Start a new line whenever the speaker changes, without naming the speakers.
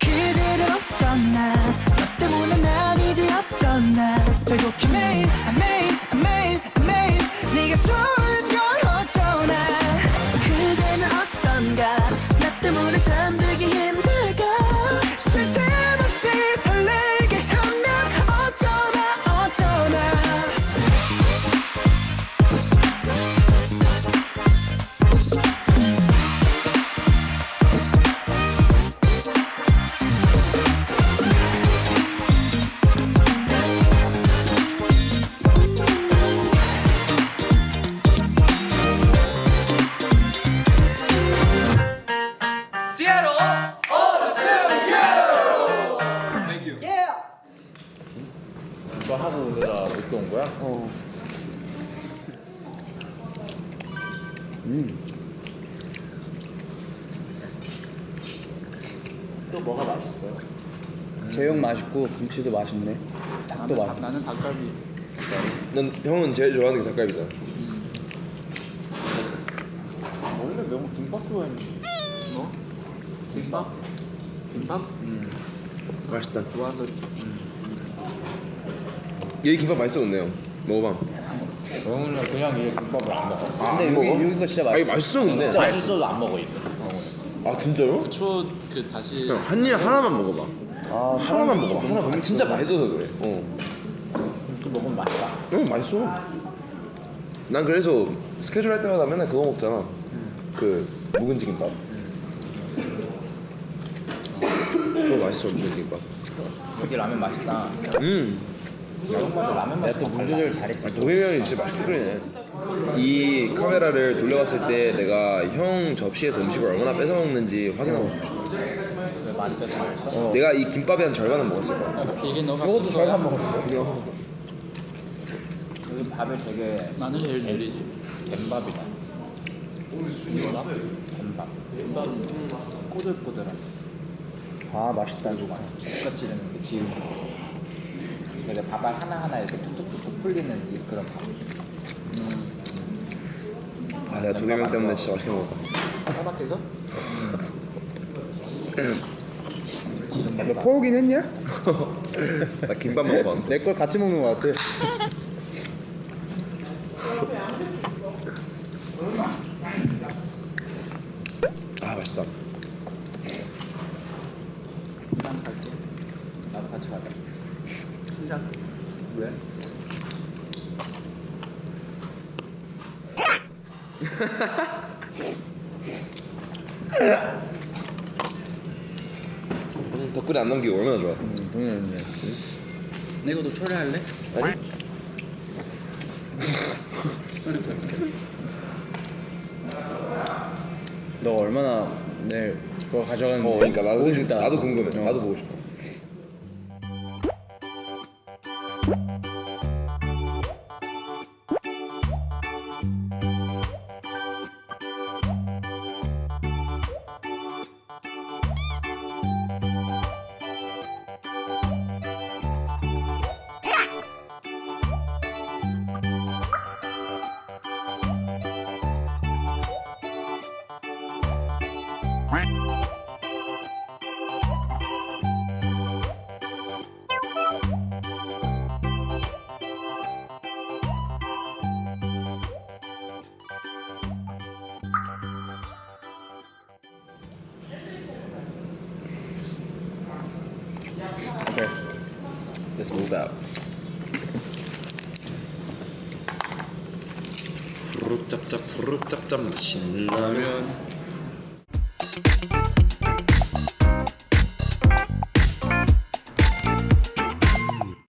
그대를 어쩌나 너 때문에 난 이제 어쩌나 결국에 매일 매일 매일 매일 네가 좋은
이거 하고 우리가 못온 거야? 어. 또 뭐가 맛있어요?
제육 맛있고 김치도 맛있네. 닭도 맛있고.
나는 닭갈비.
넌 형은 제일 좋아하는 게 닭갈비다.
원래 명호 김밥 좋아했는데
뭐? 김밥? 김밥?
맛있다.
좋아서지.
여기 김밥 맛있어 근데요. 먹어봐.
명호는 그냥 이 김밥을 안 먹어
근데 여기 여기 거 진짜
아 이거
맛있어.
맛있어 근데.
진짜 맛있어도 안 먹어 이거
아 진짜요?
초그 다시
형한입 하나만 먹어봐.
아,
하나만 먹어봐. 하나만. 진짜 맛있어서 그래. 어.
또 먹으면 맛있다
응 맛있어. 난 그래서 스케줄 할 때마다 맨날 그거 먹잖아. 그 묵은지 김밥. 그거 맛있어 김밥.
여기 라면 맛있다
음.
라면
내가 또물 조절 잘했지.
도겸이 진짜 맛있게 끓이네. 이 카메라를 돌려봤을 때 내가 형 접시에서 음식을 얼마나 뺏어 먹는지 확인하고 싶어.
왜 많이 뺏어 먹었어?
내가 이 김밥의 한 절반은 먹었을 거야.
이게 너가
이것도? 절반 먹었어.
여기 밥이 되게
나는 제일 느리지.
뱀밥이다
김밥?
뱀밥
김밥은
꼬들꼬들한
아 맛있다. 좋다.
똑같이 되는 게 지금 되게 밥알 하나하나 이렇게 툭툭툭툭 풀리는 이 그런
밥아 내가 도겸이 형 때문에 진짜 맛있게 먹었다.
까박해서?
너 포우긴 했냐?
나 김밥 먹고 왔어.
내 걸 같이 먹는 거 같아.
아 맛있다.
그냥 갈게.
나도 같이 가자
시작. 왜?
음, 덕분에 안 남기고 얼마나 좋아.
응,
내가 너 초래할래?
아니?
너 얼마나 내일 그거 가져가는지
어 그러니까 나도
보고 싶다.
나도 궁금해.
어.
나도 보고 싶어.
Okay.
Let's move out. 푸르짭짭 푸르짭짭 맛있는 라면